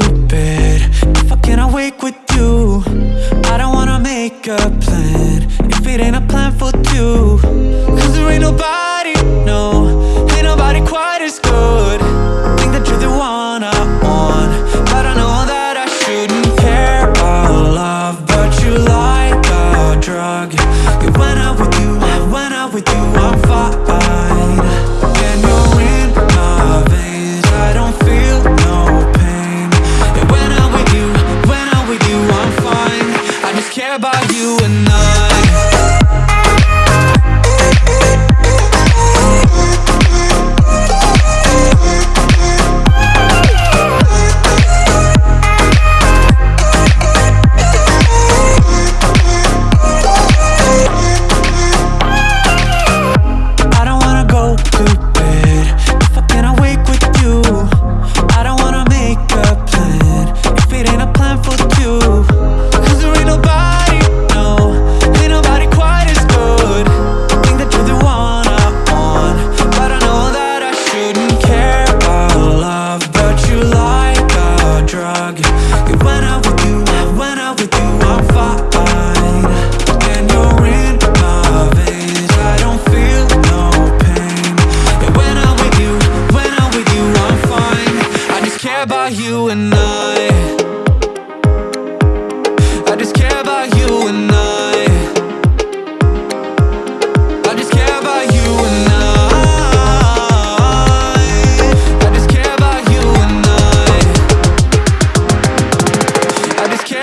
stupid. If I cannot wake with you. I don't wanna make a plan. If it ain't a plan for two. Cause there ain't nobody, no. Ain't nobody quite as good. Think that you're the one I want But I know that I shouldn't care. About love But you like a drug. You went out with you, when I'm with you, I'm fine. Care about you I about you and I. I just care about you and I.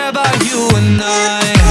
About you and I.